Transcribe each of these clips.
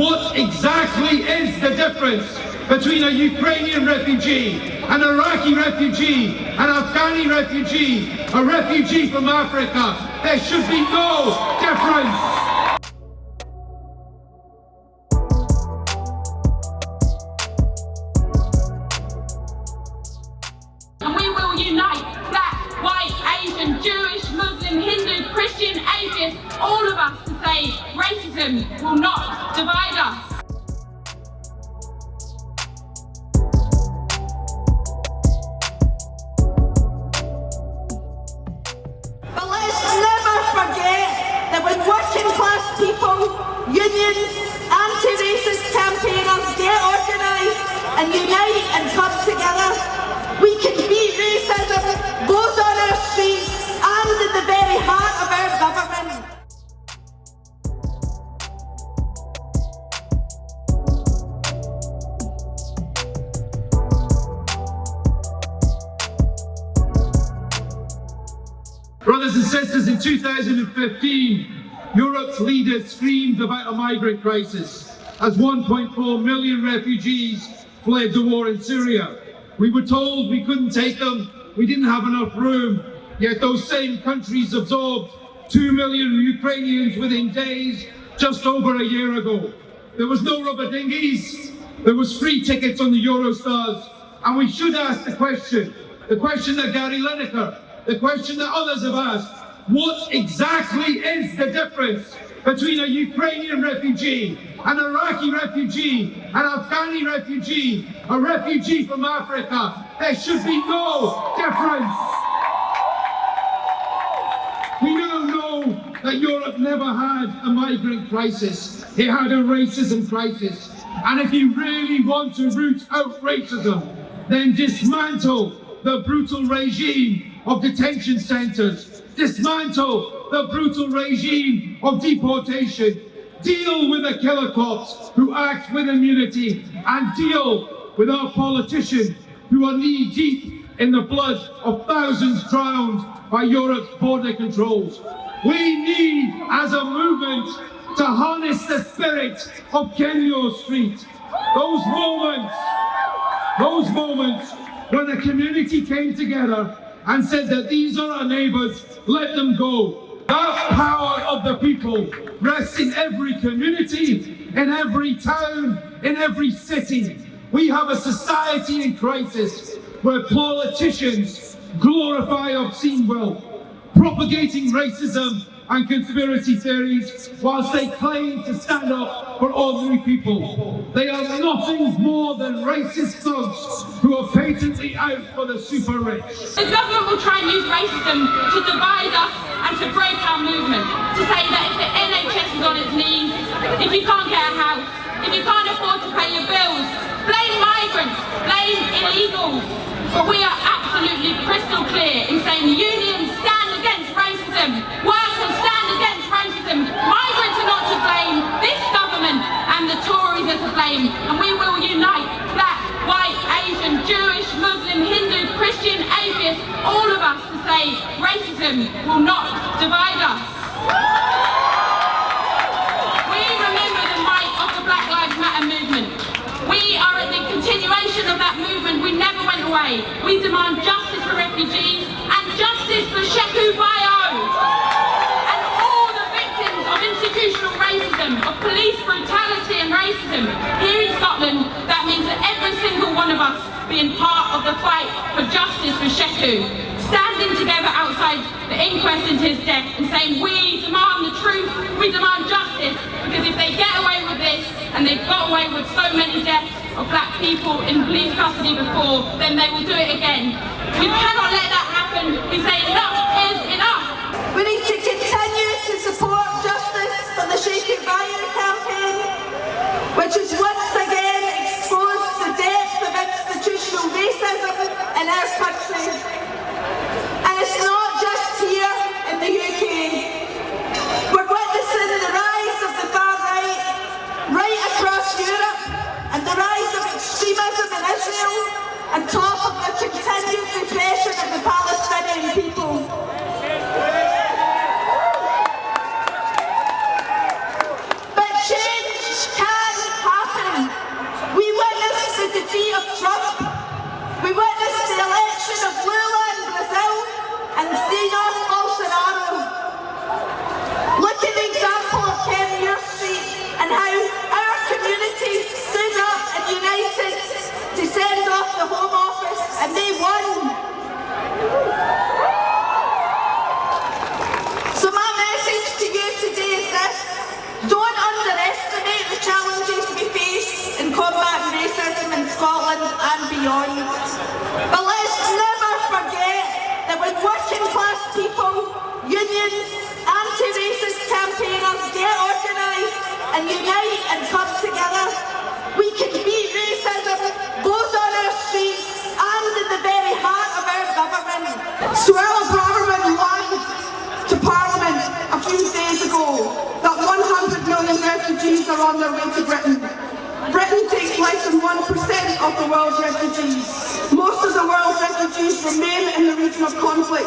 what exactly is the difference between a Ukrainian refugee, an Iraqi refugee, an Afghani refugee, a refugee from Africa. There should be no difference. And we will unite black, white, Asian, Jewish, Muslim, Hindu, Christian, atheist, all of us to say racism will not when working class people, unions, anti-racist campaigners get organised and unite and come together, we can beat racism both in 2015, Europe's leaders screamed about a migrant crisis as 1.4 million refugees fled the war in Syria. We were told we couldn't take them, we didn't have enough room, yet those same countries absorbed 2 million Ukrainians within days just over a year ago. There was no rubber dinghies, there was free tickets on the Eurostars, and we should ask the question, the question that Gary Lineker the question that others have asked, what exactly is the difference between a Ukrainian refugee, an Iraqi refugee, an Afghani refugee, a refugee from Africa? There should be no difference. We now know that Europe never had a migrant crisis. It had a racism crisis. And if you really want to root out racism, then dismantle the brutal regime of detention centres, dismantle the brutal regime of deportation, deal with the killer cops who act with immunity, and deal with our politicians who are knee deep in the blood of thousands drowned by Europe's border controls. We need, as a movement, to harness the spirit of Kenmure Street. Those moments, those moments when the community came together and said that these are our neighbours, let them go. That power of the people rests in every community, in every town, in every city. We have a society in crisis where politicians glorify obscene wealth, propagating racism and conspiracy theories whilst they claim to stand up for ordinary people. They are nothing more than racist thugs who are patently out for the super rich. The government will try and use racism to divide us and to break our movement. To say that if the NHS is on its knees, if you can't get a house, if you can't afford to pay your bills, blame migrants, blame illegals. But we are absolutely crystal clear in saying the unions Tories racism. Here in Scotland, that means that every single one of us being part of the fight for justice for Sheku. Standing together outside the inquest into his death and saying we demand the truth, we demand justice, because if they get away with this, and they've got away with so many deaths of black people in police custody before, then they will do it again. We cannot let that happen. We say enough is enough. Beyond. But let's never forget that when working class people, unions, anti-racist campaigners get organised and unite and come together, we can beat racism both on our streets and in the very heart of our government. Suella Braverman lied to Parliament a few days ago that 100 million refugees are on their way to. Britain world's refugees. Most of the world's refugees remain in the region of conflict.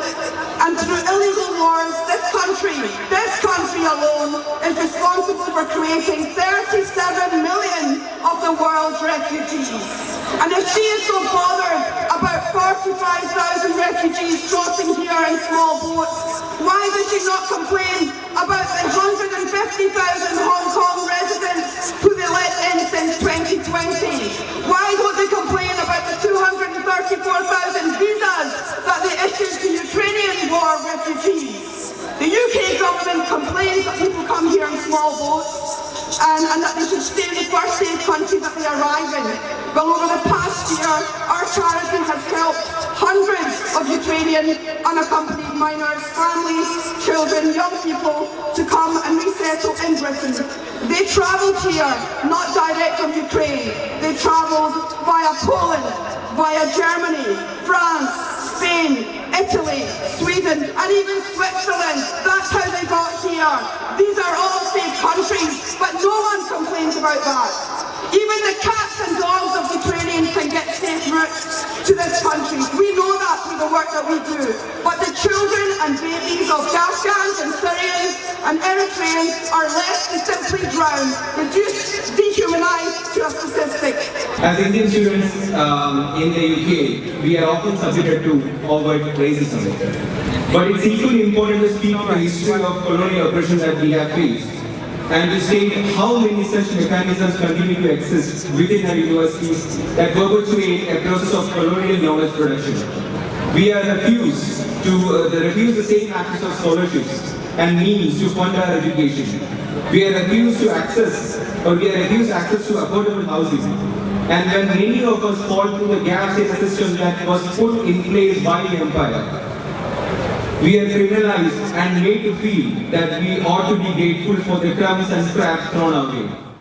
And through illegal wars, this country, this country alone, is responsible for creating 37 million of the world's refugees. And if she is so bothered about 45,000 refugees crossing here in small boats, why does she not complain about the 150,000 Hong Kong residents who they let in since 2020? Small boats and, and that they should stay in the first safe country that they arrive in. Well, over the past year, our charity has helped hundreds of Ukrainian unaccompanied minors, families, children, young people to come and resettle in Britain. They travelled here, not direct from Ukraine. They travelled via Poland, via Germany, France, These are all safe countries, but no one complains about that. Even the cats and dogs of Ukrainians can get safe routes to this country. We know that through the work that we do. But the children and babies of Afghans and Syrians and Eritreans are left to simply drown, As Indian students um, in the UK, we are often subjected to overt racism. But it's equally important to speak to the history of colonial oppression that we have faced and to state how many such mechanisms continue to exist within our universities that perpetuate a process of colonial knowledge production. We are refused to uh, refuse the same access of scholarships and means to fund our education. We are refused to access or we are refused access to affordable housing. And when many of us fall through the gaps in system that was put in place by the empire, we are criminalized and made to feel that we ought to be grateful for the crumbs and scraps thrown our way.